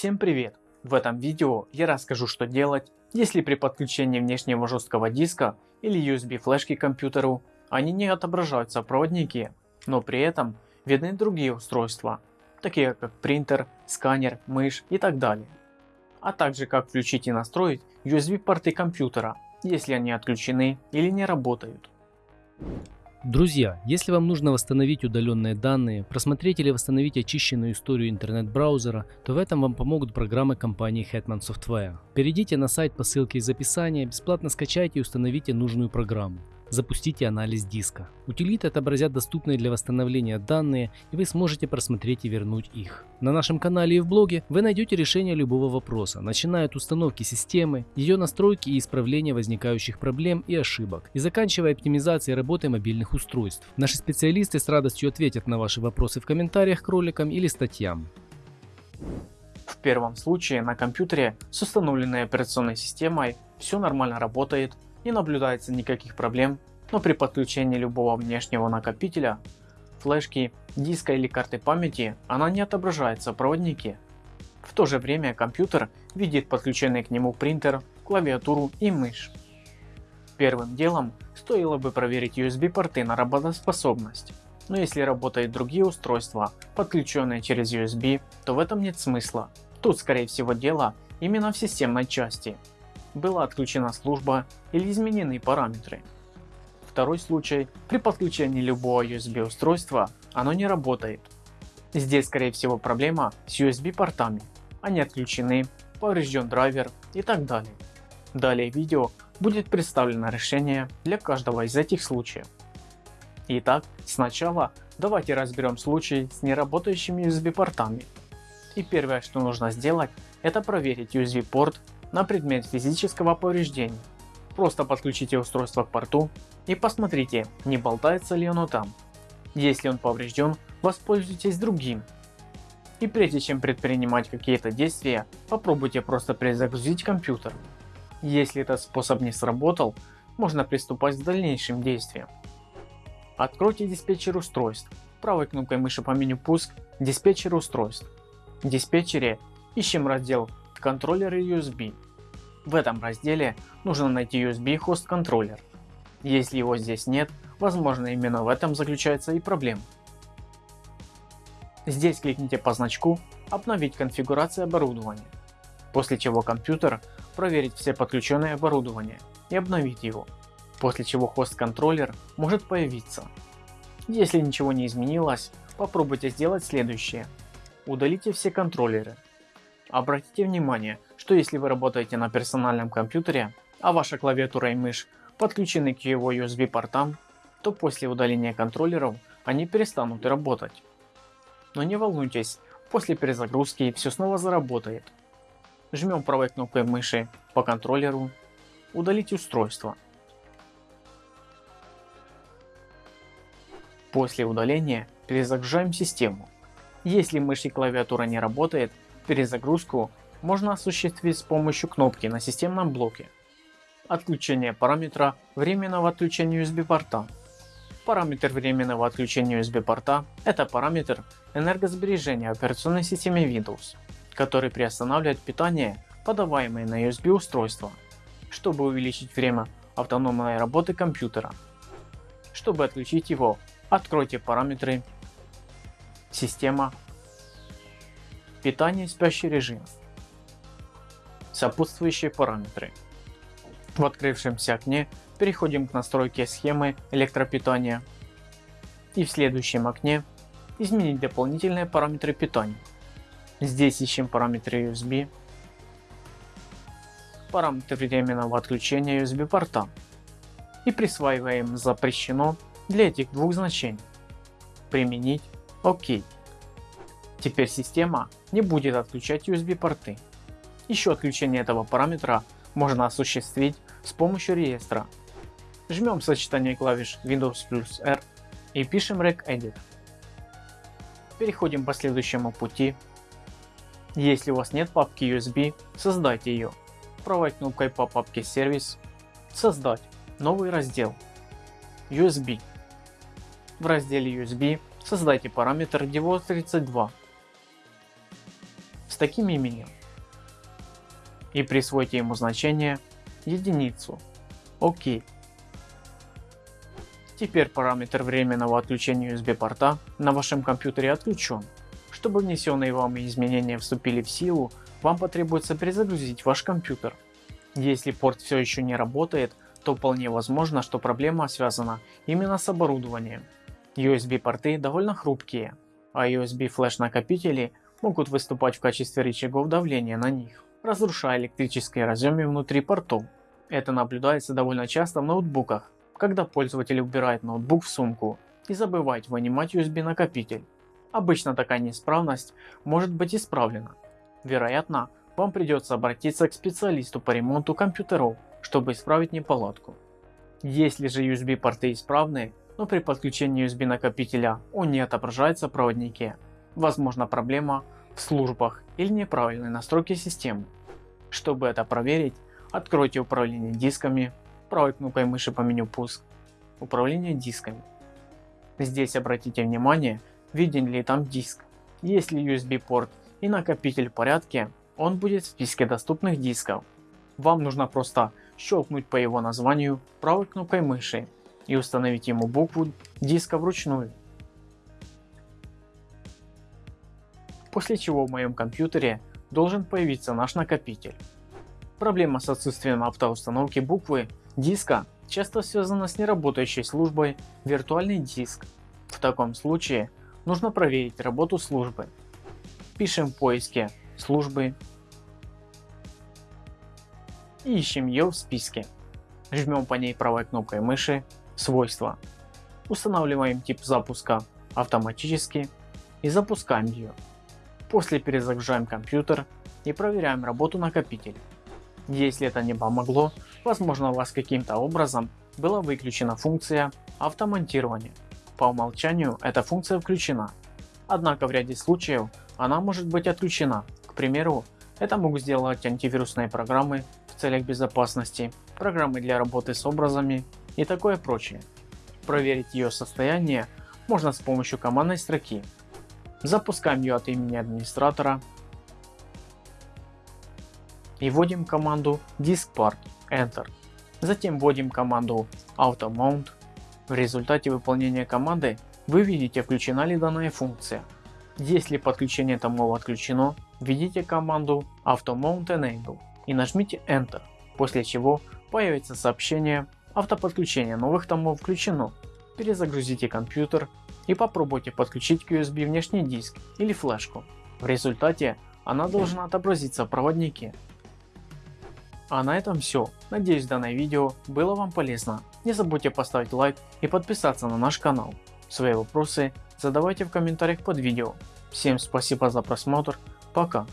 Всем привет! В этом видео я расскажу что делать, если при подключении внешнего жесткого диска или USB флешки к компьютеру они не отображаются проводники, но при этом видны другие устройства, такие как принтер, сканер, мышь и так далее. А также как включить и настроить USB порты компьютера, если они отключены или не работают. Друзья, если вам нужно восстановить удаленные данные, просмотреть или восстановить очищенную историю интернет-браузера, то в этом вам помогут программы компании Hetman Software. Перейдите на сайт по ссылке из описания, бесплатно скачайте и установите нужную программу. Запустите анализ диска. Утилиты отобразят доступные для восстановления данные и вы сможете просмотреть и вернуть их. На нашем канале и в блоге вы найдете решение любого вопроса, начиная от установки системы, ее настройки и исправления возникающих проблем и ошибок, и заканчивая оптимизацией работы мобильных устройств. Наши специалисты с радостью ответят на ваши вопросы в комментариях к роликам или статьям. В первом случае на компьютере с установленной операционной системой все нормально работает, не наблюдается никаких проблем, но при подключении любого внешнего накопителя, флешки, диска или карты памяти она не отображается в проводнике. В то же время компьютер видит подключенный к нему принтер, клавиатуру и мышь. Первым делом стоило бы проверить USB порты на работоспособность, но если работают другие устройства, подключенные через USB, то в этом нет смысла. Тут скорее всего дело именно в системной части была отключена служба или изменены параметры. Второй случай, при подключении любого USB устройства оно не работает. Здесь скорее всего проблема с USB портами, они отключены, поврежден драйвер и так далее. Далее в видео будет представлено решение для каждого из этих случаев. Итак, сначала давайте разберем случай с неработающими USB портами. И первое что нужно сделать это проверить USB порт на предмет физического повреждения. Просто подключите устройство к порту и посмотрите не болтается ли оно там. Если он поврежден воспользуйтесь другим. И прежде чем предпринимать какие-то действия попробуйте просто перезагрузить компьютер. Если этот способ не сработал можно приступать к дальнейшим действиям. Откройте диспетчер устройств. Правой кнопкой мыши по меню пуск диспетчер устройств. В диспетчере ищем раздел контроллеры USB. В этом разделе нужно найти USB хост контроллер. Если его здесь нет, возможно именно в этом заключается и проблема. Здесь кликните по значку обновить конфигурацию оборудования, после чего компьютер проверит все подключенные оборудования и обновить его, после чего хост контроллер может появиться. Если ничего не изменилось, попробуйте сделать следующее. Удалите все контроллеры Обратите внимание, что если вы работаете на персональном компьютере, а ваша клавиатура и мышь подключены к его USB портам, то после удаления контроллеров они перестанут работать. Но не волнуйтесь, после перезагрузки все снова заработает. Жмем правой кнопкой мыши по контроллеру, удалить устройство. После удаления перезагружаем систему. Если мышь и клавиатура не работает, Перезагрузку можно осуществить с помощью кнопки на системном блоке. Отключение параметра временного отключения USB порта. Параметр временного отключения USB порта – это параметр энергосбережения операционной системе Windows, который приостанавливает питание, подаваемое на USB устройство, чтобы увеличить время автономной работы компьютера. Чтобы отключить его, откройте параметры «Система», Питание спящий режим. Сопутствующие параметры. В открывшемся окне переходим к настройке схемы электропитания и в следующем окне изменить дополнительные параметры питания. Здесь ищем параметры USB, параметр временного отключения USB порта и присваиваем запрещено для этих двух значений. Применить ОК. Теперь система не будет отключать USB порты. Еще отключение этого параметра можно осуществить с помощью реестра. Жмем сочетание клавиш Windows плюс R и пишем regedit. Переходим по следующему пути. Если у вас нет папки USB, создайте ее. Правой кнопкой по папке сервис создать новый раздел USB. В разделе USB создайте параметр DEVO32 таким именем и присвойте ему значение единицу. ОК. Теперь параметр временного отключения USB порта на вашем компьютере отключен. Чтобы внесенные вами изменения вступили в силу, вам потребуется перезагрузить ваш компьютер. Если порт все еще не работает, то вполне возможно, что проблема связана именно с оборудованием. USB порты довольно хрупкие, а USB флеш накопители могут выступать в качестве рычагов давления на них, разрушая электрические разъемы внутри портов. Это наблюдается довольно часто в ноутбуках, когда пользователь убирает ноутбук в сумку и забывает вынимать USB накопитель. Обычно такая неисправность может быть исправлена. Вероятно, вам придется обратиться к специалисту по ремонту компьютеров, чтобы исправить неполадку. Если же USB порты исправны, но при подключении USB накопителя он не отображается в проводнике, возможно проблема в службах или неправильной настройке системы. Чтобы это проверить, откройте управление дисками, правой кнопкой мыши по меню пуск, управление дисками. Здесь обратите внимание, виден ли там диск. Если USB порт и накопитель в порядке, он будет в списке доступных дисков. Вам нужно просто щелкнуть по его названию правой кнопкой мыши и установить ему букву диска вручную. После чего в моем компьютере должен появиться наш накопитель. Проблема с отсутствием автоустановки буквы диска часто связана с неработающей службой виртуальный диск. В таком случае нужно проверить работу службы. Пишем в поиске службы и ищем ее в списке. Жмем по ней правой кнопкой мыши свойства. Устанавливаем тип запуска автоматически и запускаем ее. После перезагружаем компьютер и проверяем работу накопителя. Если это не помогло, возможно у вас каким-то образом была выключена функция автомонтирования. По умолчанию эта функция включена, однако в ряде случаев она может быть отключена. К примеру, это могут сделать антивирусные программы в целях безопасности, программы для работы с образами и такое прочее. Проверить ее состояние можно с помощью командной строки. Запускаем ее от имени администратора и вводим команду diskpart enter. Затем вводим команду automount. В результате выполнения команды вы видите включена ли данная функция. Если подключение томов отключено, введите команду automount enable и нажмите enter, после чего появится сообщение автоподключение новых томов включено. Перезагрузите компьютер и попробуйте подключить к USB внешний диск или флешку. В результате она должна отобразиться в проводнике. А на этом все. Надеюсь данное видео было вам полезно. Не забудьте поставить лайк и подписаться на наш канал. Свои вопросы задавайте в комментариях под видео. Всем спасибо за просмотр. Пока.